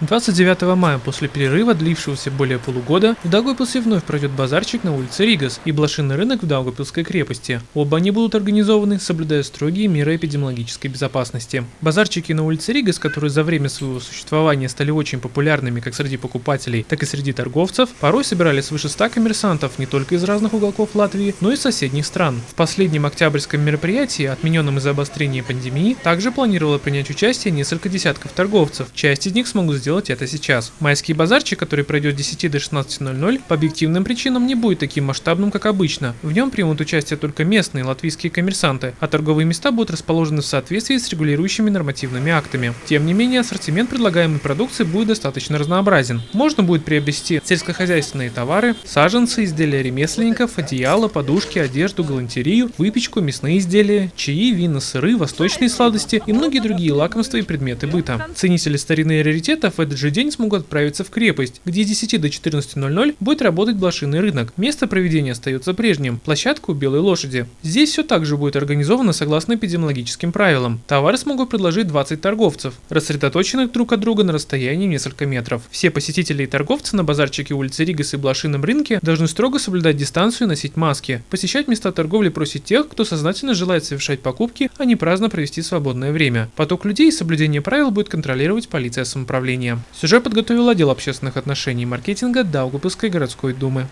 29 мая после перерыва, длившегося более полугода, в Даугавпилсе вновь пройдет базарчик на улице Ригас и блошиный рынок в Даугавпилской крепости. Оба они будут организованы, соблюдая строгие меры эпидемиологической безопасности. Базарчики на улице Ригас, которые за время своего существования стали очень популярными как среди покупателей, так и среди торговцев, порой собирали свыше 100 коммерсантов не только из разных уголков Латвии, но и соседних стран. В последнем октябрьском мероприятии, отмененном из-за обострения пандемии, также планировало принять участие несколько десятков торговцев. Часть из них смогут сделать это сейчас. Майский базарчик, который пройдет с 10 до 16.00, по объективным причинам не будет таким масштабным, как обычно. В нем примут участие только местные латвийские коммерсанты, а торговые места будут расположены в соответствии с регулирующими нормативными актами. Тем не менее, ассортимент предлагаемой продукции будет достаточно разнообразен. Можно будет приобрести сельскохозяйственные товары, саженцы, изделия ремесленников, одеяла, подушки, одежду, галантерею, выпечку, мясные изделия, чаи, вина, сыры, восточные сладости и многие другие лакомства и предметы быта. Ценители старины и раритетов в этот же день смогут отправиться в крепость, где с 10 до 14.00 будет работать блошиный рынок. Место проведения остается прежним – площадка у Белой Лошади. Здесь все также будет организовано согласно эпидемиологическим правилам. Товары смогут предложить 20 торговцев, рассредоточенных друг от друга на расстоянии несколько метров. Все посетители и торговцы на базарчике улицы Ригас и блошином рынке должны строго соблюдать дистанцию и носить маски. Посещать места торговли просит тех, кто сознательно желает совершать покупки, а не праздно провести свободное время. Поток людей и соблюдение правил будет контролировать полиция самоуправления. Сюжет подготовил отдел общественных отношений и маркетинга Даугавпилской городской думы.